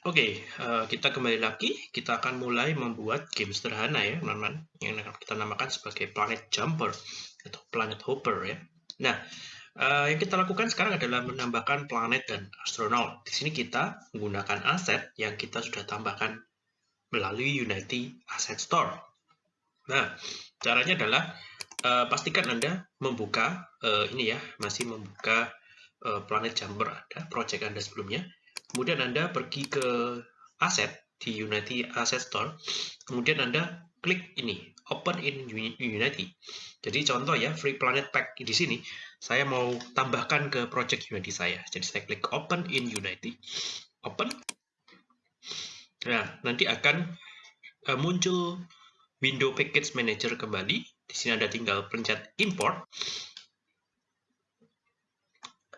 Oke, uh, kita kembali lagi. Kita akan mulai membuat game sederhana ya, teman-teman. Yang akan kita namakan sebagai Planet Jumper atau Planet Hopper ya. Nah, uh, yang kita lakukan sekarang adalah menambahkan planet dan astronaut. Di sini kita menggunakan aset yang kita sudah tambahkan melalui Unity Asset Store. Nah, caranya adalah uh, pastikan Anda membuka uh, ini ya, masih membuka uh, Planet Jumper ada project Anda sebelumnya Kemudian Anda pergi ke aset di Unity Asset Store. Kemudian Anda klik ini, Open in Unity. Jadi contoh ya, Free Planet Pack di sini, saya mau tambahkan ke project Unity saya. Jadi saya klik Open in Unity. Open. Nah, nanti akan uh, muncul window package manager kembali. Di sini Anda tinggal pencet import.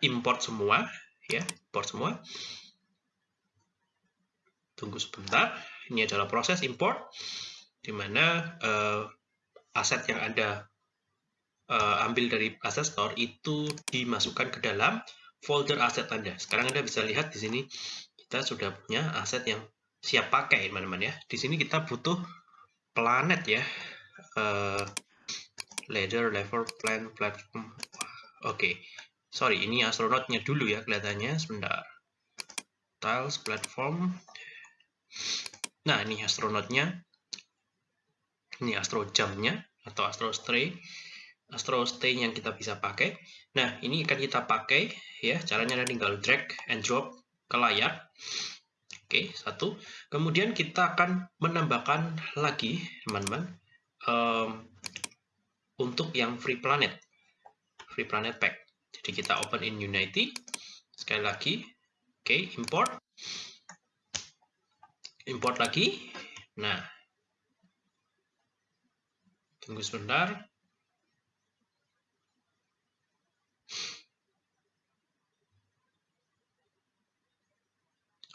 Import semua, ya, import semua tunggu sebentar. Ini adalah proses import, di mana uh, aset yang Anda uh, ambil dari Asset Store itu dimasukkan ke dalam folder aset Anda. Sekarang Anda bisa lihat di sini kita sudah punya aset yang siap pakai, teman-teman ya. Di sini kita butuh planet ya. Uh, ladder, level, plan, platform. Oke, okay. sorry, ini astronautnya dulu ya kelihatannya. Sebentar. Tiles, platform, Nah, ini astronautnya. Ini astro jamnya atau astro stay. Astro stay yang kita bisa pakai. Nah, ini akan kita pakai ya. Caranya tinggal drag and drop ke layar. Oke, satu. Kemudian kita akan menambahkan lagi, teman-teman, um, untuk yang free planet, free planet pack. Jadi kita open in Unity. Sekali lagi, oke, import import lagi. Nah, tunggu sebentar.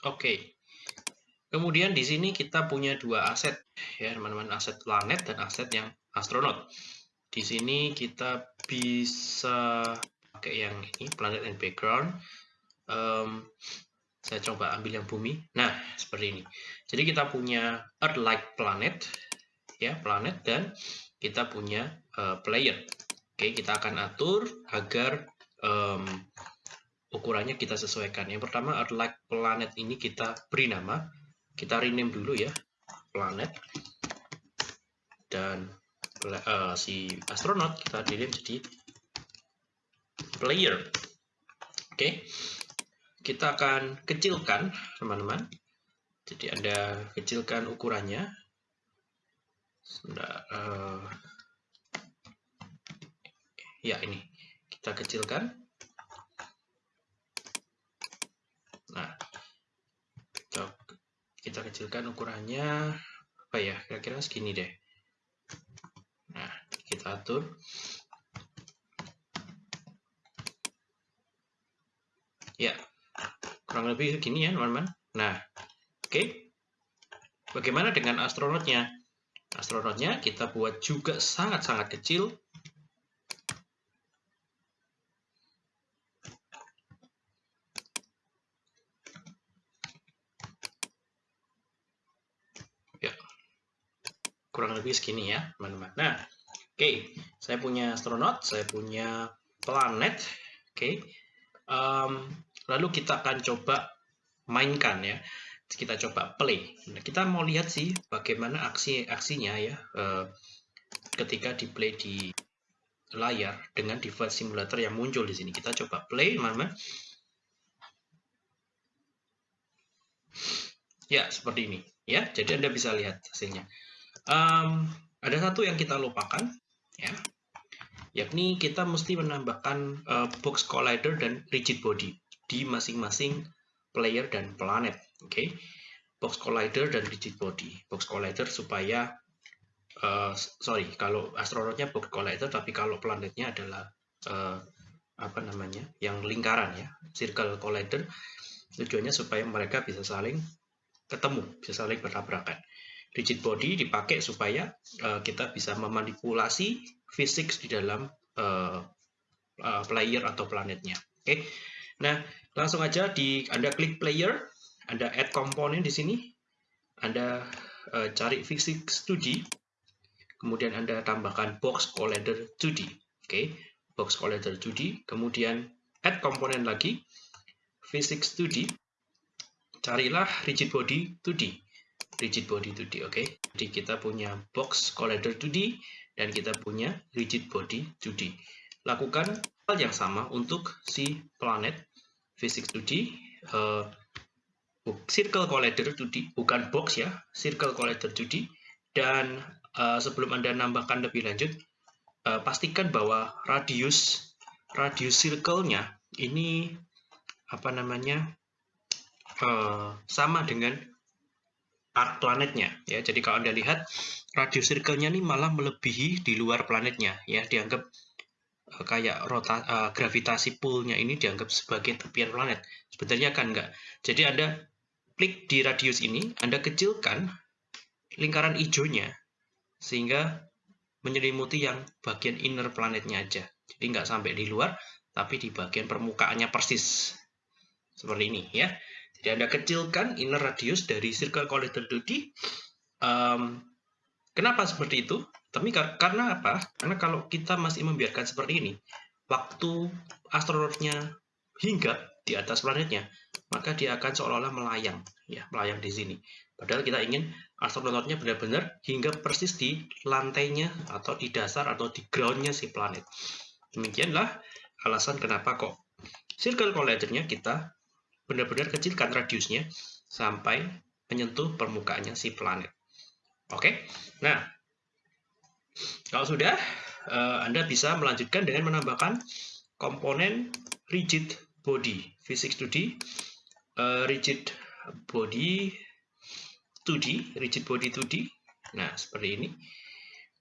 Oke. Kemudian di sini kita punya dua aset ya, teman-teman, aset planet dan aset yang astronaut. Di sini kita bisa pakai yang ini planet and background. Um, saya coba ambil yang bumi. Nah, seperti ini. Jadi kita punya Earth-like planet, ya planet, dan kita punya uh, player. Oke, kita akan atur agar um, ukurannya kita sesuaikan. Yang pertama, Earth-like planet ini kita beri nama. Kita rename dulu ya, planet. Dan uh, si astronot kita rename jadi player. Oke kita akan kecilkan teman-teman. Jadi anda kecilkan ukurannya. Sudah, uh, ya ini. Kita kecilkan. Nah kita, kita kecilkan ukurannya. Apa ya? Kira-kira segini deh. Nah kita atur. Ya kurang lebih segini ya teman-teman nah oke okay. bagaimana dengan astronotnya astronotnya kita buat juga sangat-sangat kecil ya kurang lebih segini ya teman-teman nah oke okay. saya punya astronot saya punya planet oke okay. um, Lalu kita akan coba mainkan ya. Kita coba play. Nah, kita mau lihat sih bagaimana aksi-aksinya ya eh, ketika di play di layar dengan device simulator yang muncul di sini. Kita coba play, teman-teman. Ya, seperti ini. Ya, jadi Anda bisa lihat hasilnya. Um, ada satu yang kita lupakan, ya, yakni kita mesti menambahkan uh, box collider dan rigid body di masing-masing player dan planet. Oke, okay? box collider dan rigid body. Box collider supaya uh, sorry kalau astronotnya box collider, tapi kalau planetnya adalah uh, apa namanya yang lingkaran ya, circle collider. Tujuannya supaya mereka bisa saling ketemu, bisa saling bertabrakan. Rigid body dipakai supaya uh, kita bisa memanipulasi fisik di dalam uh, uh, player atau planetnya. Oke. Okay? Nah, langsung aja di Anda klik player, Anda add komponen di sini, Anda uh, cari physics 2D, kemudian Anda tambahkan box collider 2D. Oke, okay. box collider 2D, kemudian add komponen lagi, physics 2D, carilah rigid body 2D. Rigid body 2D, oke. Okay? Jadi kita punya box collider 2D dan kita punya rigid body 2D. Lakukan hal yang sama untuk si planet physics 2D, uh, circle collider 2D, bukan box ya, circle collider 2D. Dan uh, sebelum Anda nambahkan lebih lanjut, uh, pastikan bahwa radius radius circle-nya ini apa namanya uh, sama dengan arc planetnya ya. Jadi kalau Anda lihat radius circle-nya ini malah melebihi di luar planetnya ya, dianggap kayak rota uh, gravitasi pull-nya ini dianggap sebagai tepian planet. Sebenarnya kan enggak. Jadi Anda klik di radius ini, Anda kecilkan lingkaran hijaunya sehingga menyelimuti yang bagian inner planetnya aja. Jadi nggak sampai di luar, tapi di bagian permukaannya persis. Seperti ini ya. Jadi Anda kecilkan inner radius dari circle collider 2D. Um, kenapa seperti itu? Tapi kar karena apa? Karena kalau kita masih membiarkan seperti ini, waktu astronotnya hingga di atas planetnya, maka dia akan seolah-olah melayang, ya, melayang di sini. Padahal kita ingin astronotnya benar-benar hingga persis di lantainya atau di dasar atau di groundnya si planet. Demikianlah alasan kenapa kok circle collider-nya kita benar-benar kecilkan radiusnya sampai menyentuh permukaannya si planet. Oke, nah kalau sudah, eh, Anda bisa melanjutkan dengan menambahkan komponen rigid body, physics 2D, uh, rigid body 2D, rigid body 2D. Nah, seperti ini.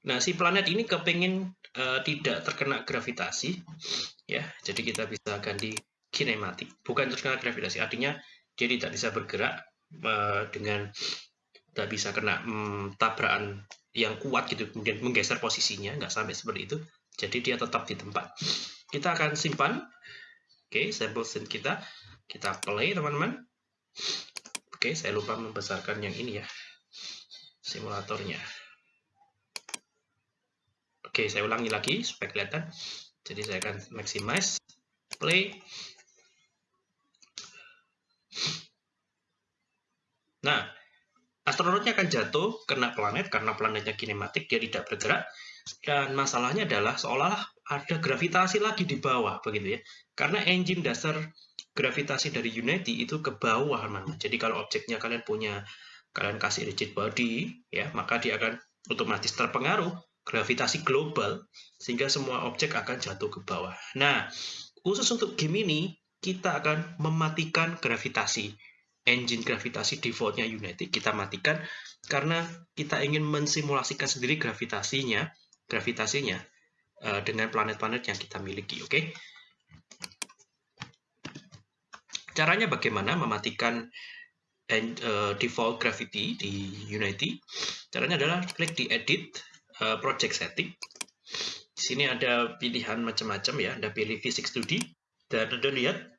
Nah, si planet ini kepengen uh, tidak terkena gravitasi, ya. Jadi kita bisa ganti kinematik, bukan terkena gravitasi. Artinya dia tidak bisa bergerak uh, dengan tidak bisa kena um, tabrakan yang kuat gitu, kemudian menggeser posisinya, nggak sampai seperti itu. Jadi dia tetap di tempat. Kita akan simpan, oke, okay, sampel scene kita. Kita play teman-teman. Oke saya lupa membesarkan yang ini ya simulatornya. Oke saya ulangi lagi supaya kelihatan. Jadi saya akan maximize play. Nah astronotnya akan jatuh kena planet karena planetnya kinematik dia tidak bergerak dan masalahnya adalah seolah ada gravitasi lagi di bawah begitu ya karena engine dasar gravitasi dari Unity itu ke bawah mana. Jadi kalau objeknya kalian punya kalian kasih rigid body ya, maka dia akan otomatis terpengaruh gravitasi global sehingga semua objek akan jatuh ke bawah. Nah, khusus untuk game ini kita akan mematikan gravitasi. Engine gravitasi defaultnya Unity kita matikan karena kita ingin mensimulasikan sendiri gravitasinya, gravitasinya uh, dengan planet-planet yang kita miliki, oke? Okay? Caranya bagaimana mematikan and, uh, default gravity di Unity? Caranya adalah klik di edit uh, project setting. Di sini ada pilihan macam-macam ya. Anda pilih physics 2D dan Anda lihat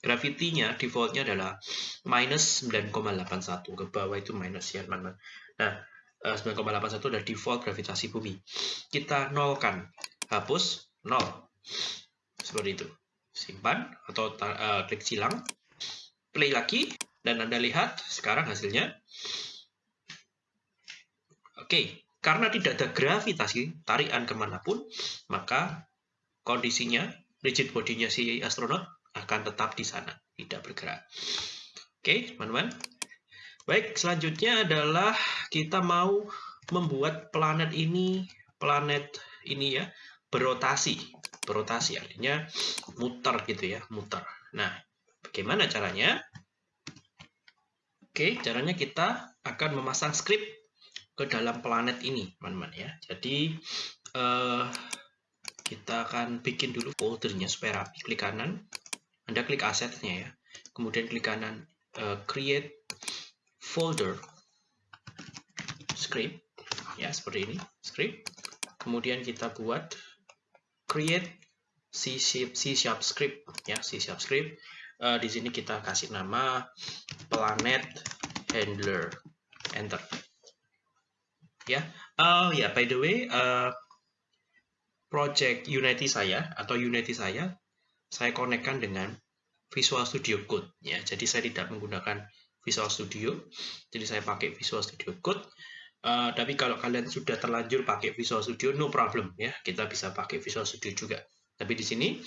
gravity-nya defaultnya adalah minus 9,81 ke bawah itu minus ya teman-teman. Nah, 9,81 uh, adalah default gravitasi bumi. Kita nolkan, hapus, nol. Seperti itu. Simpan atau uh, klik silang play lagi dan Anda lihat sekarang hasilnya. Oke, karena tidak ada gravitasi tarikan ke mana pun, maka kondisinya rigid bodinya si astronot akan tetap di sana, tidak bergerak. Oke, teman-teman. Baik, selanjutnya adalah kita mau membuat planet ini, planet ini ya, berotasi. Berotasi artinya muter gitu ya, muter. Nah, Bagaimana caranya? Oke, caranya kita akan memasang script ke dalam planet ini, teman-teman ya. Jadi uh, kita akan bikin dulu foldernya supaya rapi. Klik kanan, Anda klik asetnya ya. Kemudian klik kanan uh, create folder. Script. Ya seperti ini. Script. Kemudian kita buat create C sharp, C sharp script. Ya C sharp script. Uh, di sini kita kasih nama planet handler. Enter. Ya. Oh ya by the way uh, project Unity saya atau Unity saya saya konekkan dengan Visual Studio Code ya. Jadi saya tidak menggunakan Visual Studio. Jadi saya pakai Visual Studio Code. Uh, tapi kalau kalian sudah terlanjur pakai Visual Studio no problem ya. Kita bisa pakai Visual Studio juga. Tapi di sini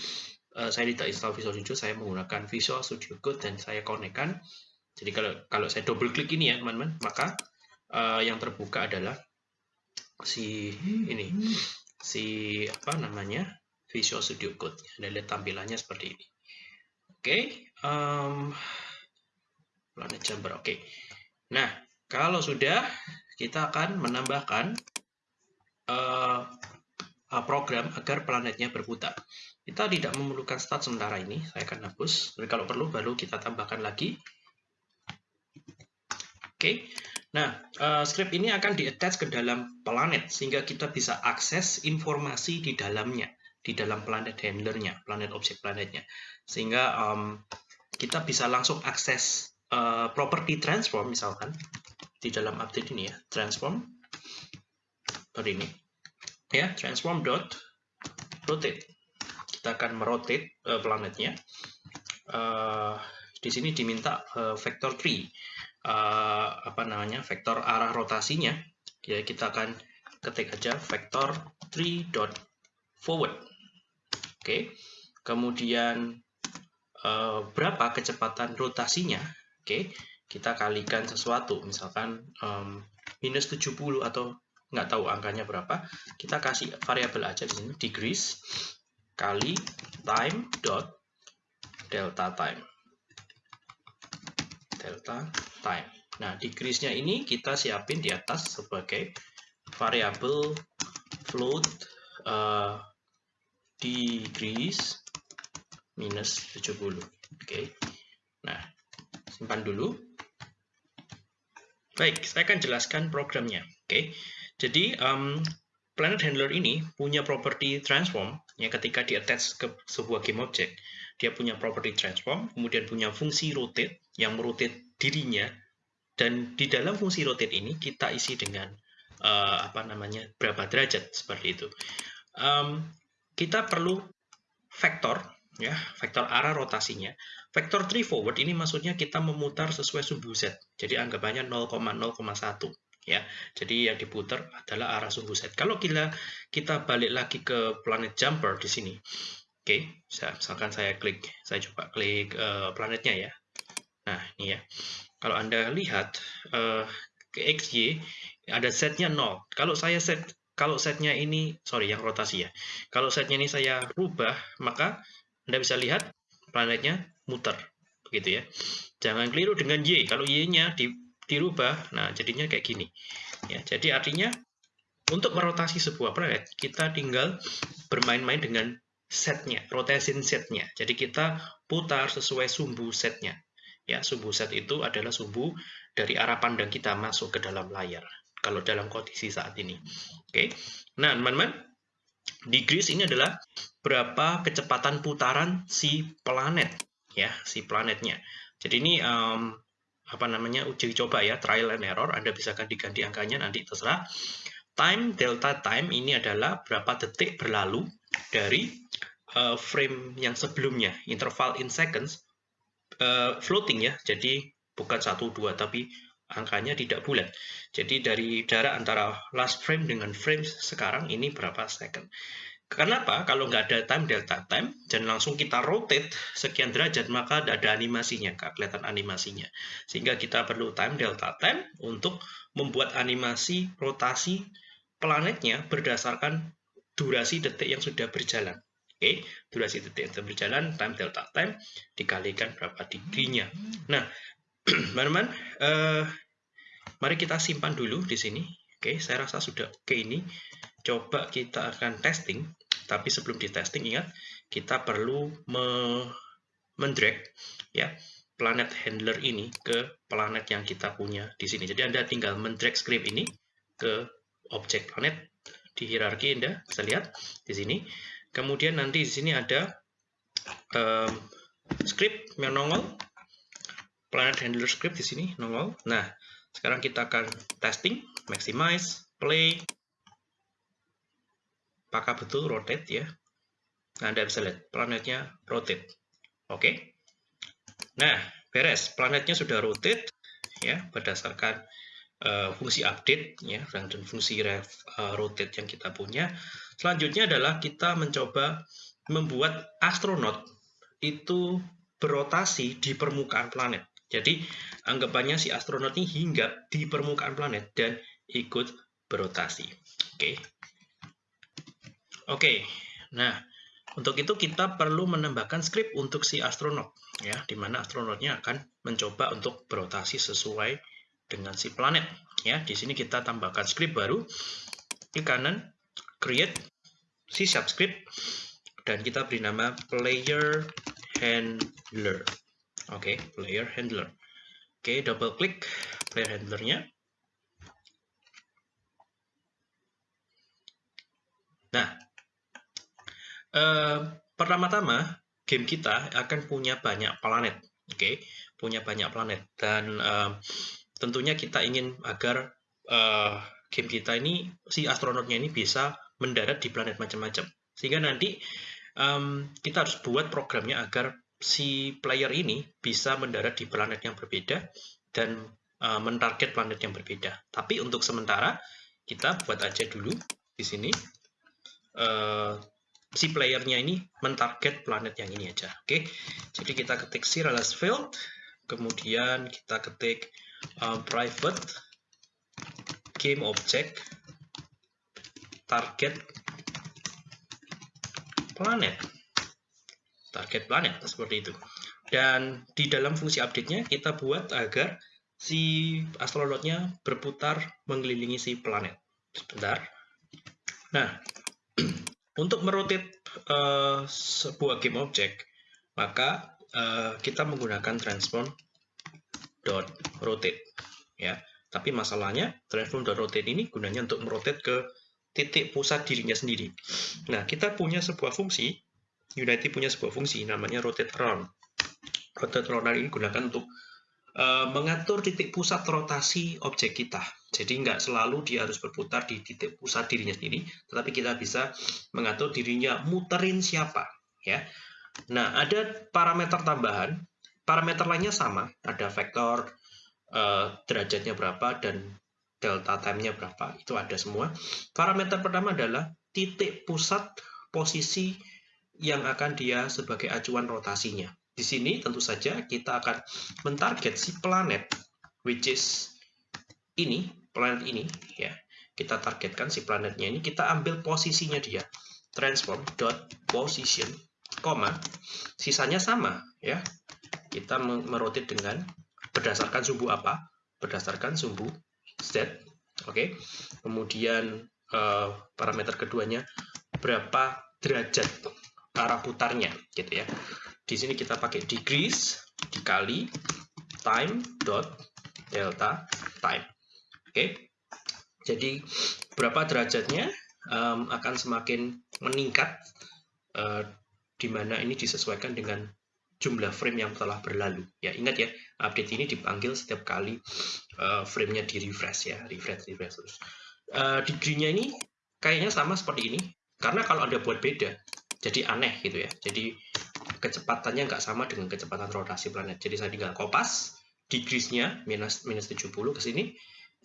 uh, saya tidak install Visual Studio saya menggunakan Visual Studio Code dan saya konekkan. Jadi kalau kalau saya double klik ini ya teman-teman maka uh, yang terbuka adalah si ini si apa namanya Visual Studio Code. Anda lihat tampilannya seperti ini. Oke, okay, um, planet chamber. Oke. Okay. Nah, kalau sudah kita akan menambahkan uh, program agar planetnya berputar. Kita tidak memerlukan start sementara ini, saya akan hapus. Jadi kalau perlu baru kita tambahkan lagi. Oke. Okay. Nah, uh, script ini akan di-attach ke dalam planet, sehingga kita bisa akses informasi di dalamnya, di dalam planet handlernya, planet objek planetnya. Sehingga um, kita bisa langsung akses uh, property transform, misalkan, di dalam update ini ya, transform, seperti ini. Ya, transform dot rotate. Kita akan merotate uh, planetnya. Uh, di sini diminta uh, vector 3 uh, apa namanya vektor arah rotasinya ya kita akan ketik aja vektor 3 dot forward oke. Kemudian uh, berapa kecepatan rotasinya? Oke. Kita kalikan sesuatu misalkan um, minus 70 atau nggak tahu angkanya berapa kita kasih variabel aja di sini degrees kali time dot delta time. Delta time. Nah, decrease-nya ini kita siapin di atas sebagai variabel float uh, decrease minus 70. Oke. Okay. Nah, simpan dulu. Baik, saya akan jelaskan programnya. Oke. Okay. Jadi, um, Planet Handler ini punya property transform ya ketika di attach ke sebuah game object dia punya property transform kemudian punya fungsi rotate yang merotate dirinya dan di dalam fungsi rotate ini kita isi dengan uh, apa namanya berapa derajat seperti itu um, kita perlu vektor ya vektor arah rotasinya vektor 3 forward ini maksudnya kita memutar sesuai sumbu z jadi anggapannya 0,0,1 ya. Jadi yang diputar adalah arah sumbu set. Kalau kita kita balik lagi ke planet jumper di sini. Oke, okay, misalkan saya klik, saya coba klik uh, planetnya ya. Nah, ini ya. Kalau Anda lihat uh, ke XY ada setnya 0. Kalau saya set kalau setnya ini sorry yang rotasi ya. Kalau setnya ini saya rubah, maka Anda bisa lihat planetnya muter begitu ya. Jangan keliru dengan Y. Kalau Y-nya di dirubah, nah jadinya kayak gini. Ya, jadi artinya untuk merotasi sebuah planet, kita tinggal bermain-main dengan setnya, rotation setnya. Jadi kita putar sesuai sumbu setnya. Ya, sumbu set itu adalah sumbu dari arah pandang kita masuk ke dalam layar. Kalau dalam kondisi saat ini. Oke. Nah, teman-teman, degrees ini adalah berapa kecepatan putaran si planet, ya, si planetnya. Jadi ini um, apa namanya uji coba ya trial and error Anda bisa kan diganti angkanya nanti terserah time delta time ini adalah berapa detik berlalu dari uh, frame yang sebelumnya interval in seconds uh, floating ya jadi bukan satu dua tapi angkanya tidak bulat jadi dari jarak antara last frame dengan frame sekarang ini berapa second Kenapa? Kalau nggak ada time delta time dan langsung kita rotate sekian derajat, maka ada animasinya, nggak kelihatan animasinya. Sehingga kita perlu time delta time untuk membuat animasi rotasi planetnya berdasarkan durasi detik yang sudah berjalan. Oke, durasi detik yang sudah berjalan, time delta time dikalikan berapa degree-nya. Nah, teman-teman, eh, mari kita simpan dulu di sini. Oke, saya rasa sudah oke ini. Coba kita akan testing tapi sebelum di testing ingat kita perlu me mendrag ya planet handler ini ke planet yang kita punya di sini. Jadi Anda tinggal mendrag script ini ke objek planet di hierarki Anda bisa lihat di sini. Kemudian nanti di sini ada um, script yang nongol planet handler script di sini nongol nah sekarang kita akan testing maximize play apakah betul rotate ya nah anda bisa lihat planetnya rotate oke okay. nah beres planetnya sudah rotate ya berdasarkan uh, fungsi update ya dan fungsi ref, uh, rotate yang kita punya. Selanjutnya adalah kita mencoba membuat astronot itu berotasi di permukaan planet. Jadi anggapannya si astronot ini hinggap di permukaan planet dan ikut berotasi. Oke. Oke. Nah, untuk itu kita perlu menambahkan script untuk si astronot ya, di mana astronotnya akan mencoba untuk berotasi sesuai dengan si planet. Ya, di sini kita tambahkan script baru. Klik kanan, create C script dan kita beri nama player handler. Oke, okay, player handler. Oke, okay, double klik player handlernya. Nah, eh, pertama-tama game kita akan punya banyak planet. Oke, okay? punya banyak planet dan eh, tentunya kita ingin agar uh, game kita ini si astronotnya ini bisa mendarat di planet macam-macam sehingga nanti um, kita harus buat programnya agar si player ini bisa mendarat di planet yang berbeda dan uh, mentarget planet yang berbeda. Tapi untuk sementara kita buat aja dulu di sini. Uh, si playernya ini mentarget planet yang ini aja. Oke okay? jadi kita ketik serialized field kemudian kita ketik uh, private game object target planet target planet seperti itu. Dan di dalam fungsi update-nya kita buat agar si astronotnya berputar mengelilingi si planet. Sebentar. Nah untuk merotate uh, sebuah game object maka uh, kita menggunakan transform dot rotate ya. Tapi masalahnya transform dot rotate ini gunanya untuk merotate ke titik pusat dirinya sendiri. Nah kita punya sebuah fungsi Unity punya sebuah fungsi namanya rotate around rotate around ini digunakan untuk uh, mengatur titik pusat rotasi objek kita. Jadi nggak selalu dia harus berputar di titik pusat dirinya sendiri tetapi kita bisa mengatur dirinya muterin siapa ya. Nah ada parameter tambahan. Parameter lainnya sama, ada vektor uh, derajatnya berapa dan delta time-nya berapa, itu ada semua. Parameter pertama adalah titik pusat posisi yang akan dia sebagai acuan rotasinya. Di sini tentu saja kita akan mentarget si planet, which is ini, planet ini, ya. Kita targetkan si planetnya ini, kita ambil posisinya dia. Transform dot position, koma, sisanya sama, ya kita merotate dengan berdasarkan sumbu apa? Berdasarkan sumbu Z. Oke. Okay? Kemudian uh, parameter keduanya berapa derajat arah putarnya gitu ya. Di sini kita pakai degrees dikali time dot delta time. Oke. Jadi berapa derajatnya um, akan semakin meningkat uh, di mana ini disesuaikan dengan jumlah frame yang telah berlalu. Ya, ingat ya, update ini dipanggil setiap kali uh, frame-nya di refresh ya, refresh, refresh terus. Uh, ini kayaknya sama seperti ini, karena kalau ada buat beda, jadi aneh gitu ya. Jadi kecepatannya nggak sama dengan kecepatan rotasi planet. Jadi saya tinggal kopas degrees-nya minus minus 70 ke sini,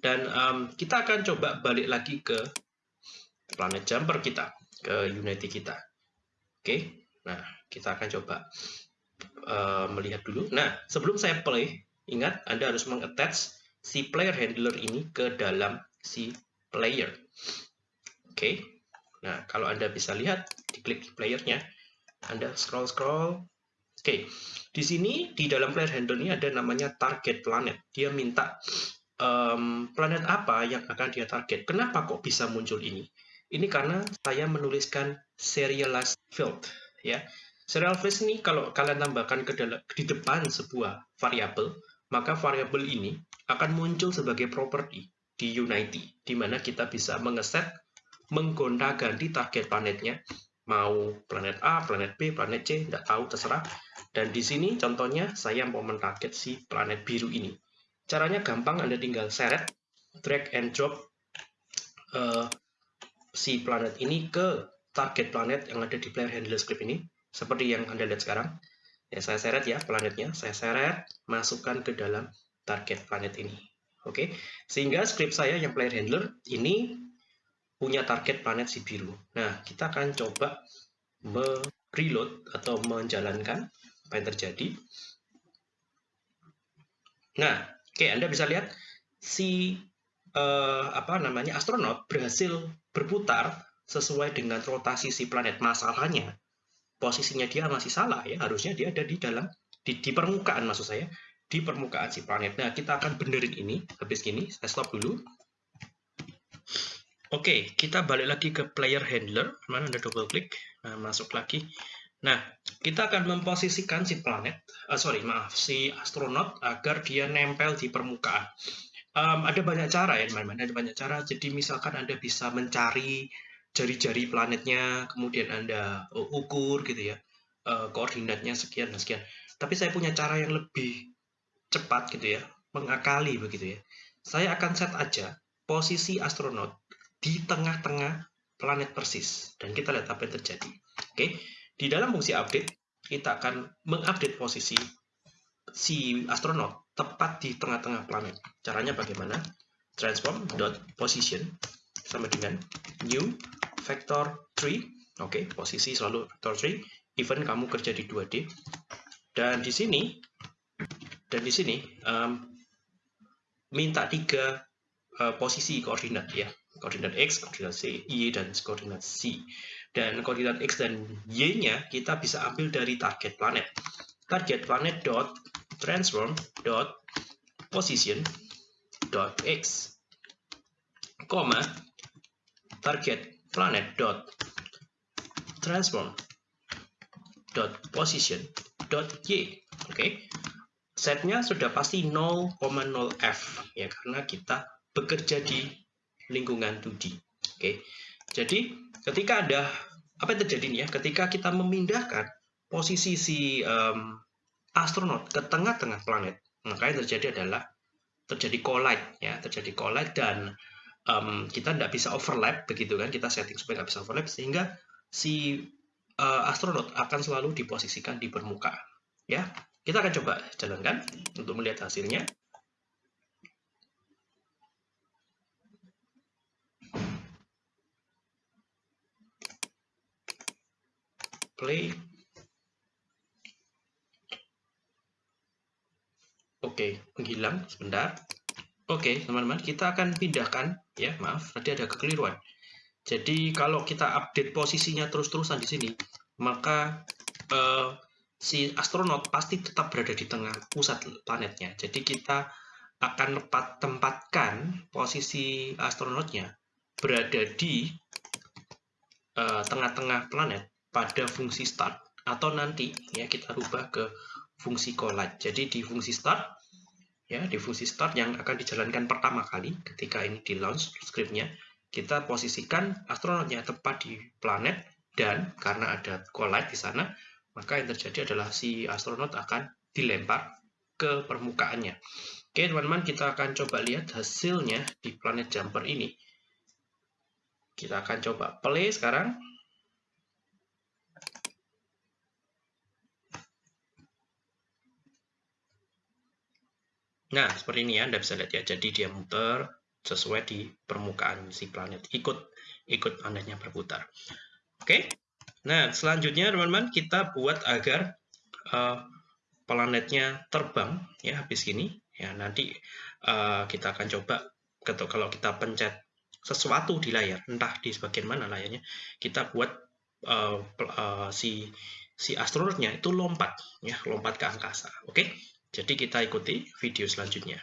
dan um, kita akan coba balik lagi ke planet jumper kita, ke Unity kita. Oke, nah kita akan coba uh, melihat dulu. Nah, sebelum saya play, ingat Anda harus mengattach si player handler ini ke dalam si player. Oke. Okay. Nah, kalau Anda bisa lihat, diklik playernya, Anda scroll-scroll. Oke, di sini di dalam player handler ini ada namanya target planet. Dia minta um, planet apa yang akan dia target. Kenapa kok bisa muncul ini? Ini karena saya menuliskan serialized field, ya. Serial phrase ini kalau kalian tambahkan ke dalam, di depan sebuah variabel, maka variabel ini akan muncul sebagai property di Unity, di mana kita bisa mengeset, menggonta-ganti target planetnya mau planet A, planet B, planet C, tidak tahu, terserah. Dan di sini contohnya saya mau mentarget si planet biru ini. Caranya gampang, Anda tinggal seret, drag and drop uh, si planet ini ke target planet yang ada di player handler script ini, seperti yang Anda lihat sekarang. Ya, saya seret ya planetnya, saya seret, masukkan ke dalam target planet ini. Oke, sehingga script saya yang player handler ini punya target planet si biru. Nah, kita akan coba mereload atau menjalankan apa yang terjadi. Nah, oke, Anda bisa lihat si uh, apa namanya astronot berhasil berputar sesuai dengan rotasi si planet. Masalahnya posisinya dia masih salah ya harusnya dia ada di dalam di, di permukaan maksud saya di permukaan si planet nah kita akan benerin ini habis gini saya stop dulu Oke, kita balik lagi ke player handler. Mana ada double klik? Nah, masuk lagi. Nah, kita akan memposisikan si planet, uh, sorry, maaf, si astronot agar dia nempel di permukaan. Um, ada banyak cara ya, teman-teman. Ada banyak cara. Jadi, misalkan Anda bisa mencari jari-jari planetnya, kemudian Anda ukur gitu ya, uh, koordinatnya sekian dan sekian. Tapi saya punya cara yang lebih cepat gitu ya, mengakali begitu ya. Saya akan set aja posisi astronot di tengah-tengah planet persis. Dan kita lihat apa yang terjadi. Oke, di dalam fungsi update, kita akan mengupdate posisi si astronot tepat di tengah-tengah planet. Caranya bagaimana? Transform dot position sama dengan new vector 3. Oke, posisi selalu vector 3. Even kamu kerja di 2D. Dan di sini, dan di sini, um, minta tiga uh, posisi koordinat ya. Koordinat X, koordinat C, Y, dan koordinat C. Dan koordinat X dan Y-nya kita bisa ambil dari target planet. Target planet dot transform dot position dot x, koma target planet dot transform dot position dot y oke okay? setnya sudah pasti 0,0 f ya karena kita bekerja di lingkungan 2D oke. Jadi ketika ada apa yang terjadi nih ya? Ketika kita memindahkan posisi si um, astronot ke tengah-tengah planet maka yang terjadi adalah terjadi collide ya terjadi collide dan um, kita tidak bisa overlap begitu kan? Kita setting supaya nggak bisa overlap sehingga si uh, astronot akan selalu diposisikan di permukaan ya. Kita akan coba jalankan untuk melihat hasilnya play Oke, menghilang sebentar. Oke, teman-teman, kita akan pindahkan ya, maaf, tadi ada kekeliruan. Jadi kalau kita update posisinya terus-terusan di sini, maka uh, si astronot pasti tetap berada di tengah pusat planetnya. Jadi kita akan tempatkan posisi astronotnya berada di eh, tengah-tengah uh, planet pada fungsi start atau nanti ya kita rubah ke fungsi collide. Jadi di fungsi start ya di fungsi start yang akan dijalankan pertama kali ketika ini di launch scriptnya kita posisikan astronotnya tepat di planet dan karena ada collide di sana maka yang terjadi adalah si astronot akan dilempar ke permukaannya. Oke teman-teman kita akan coba lihat hasilnya di planet jumper ini. Kita akan coba play sekarang Nah, seperti ini ya, Anda bisa lihat ya. Jadi dia muter sesuai di permukaan si planet. Ikut ikut planetnya berputar. Oke. Nah, selanjutnya teman-teman kita buat agar uh, planetnya terbang ya habis gini. Ya, nanti uh, kita akan coba kalau kita pencet sesuatu di layar, entah di sebagian mana layarnya, kita buat uh, uh, si si astronotnya itu lompat ya, lompat ke angkasa. Oke. Jadi kita ikuti video selanjutnya.